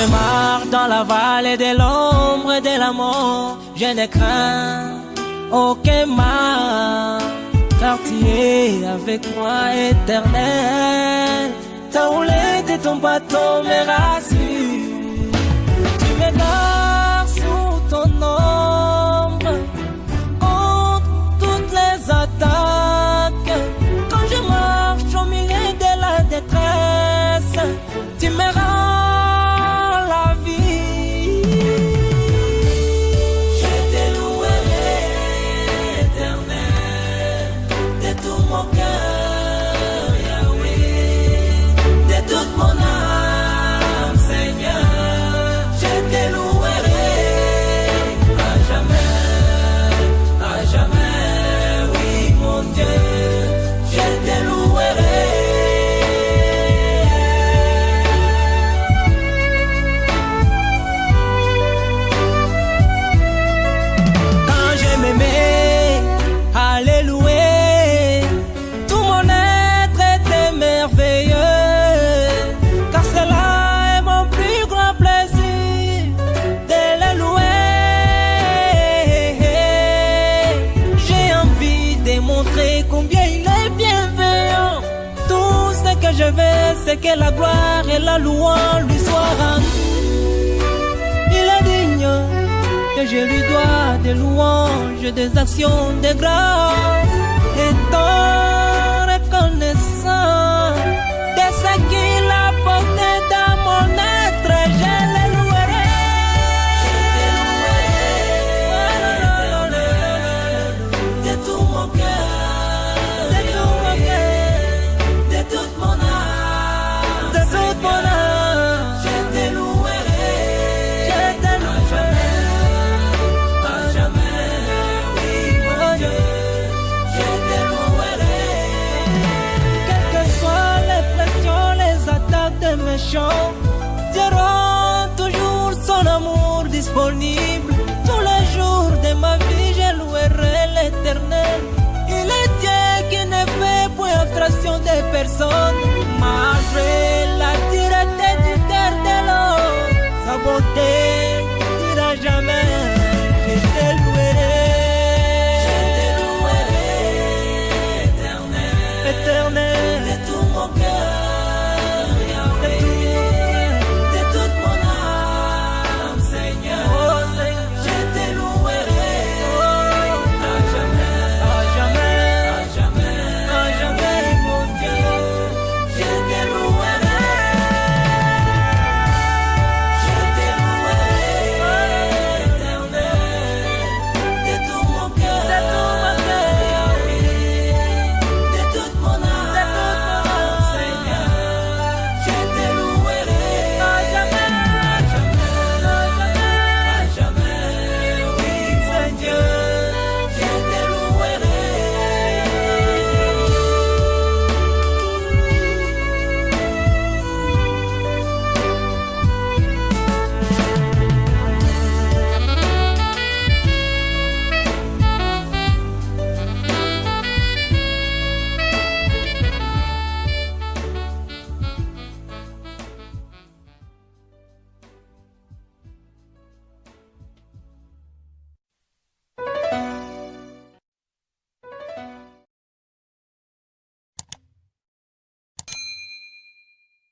Je marche dans la vallée de l'ombre et de la mort. Je ne crains aucun mal, car tu es avec moi éternel. Ta roulette et ton bateau me. c'est que la gloire et la louange lui soient rendues. Il est digne que je lui dois des louanges, des actions, des grâces. champ, il toujours son amour disponible.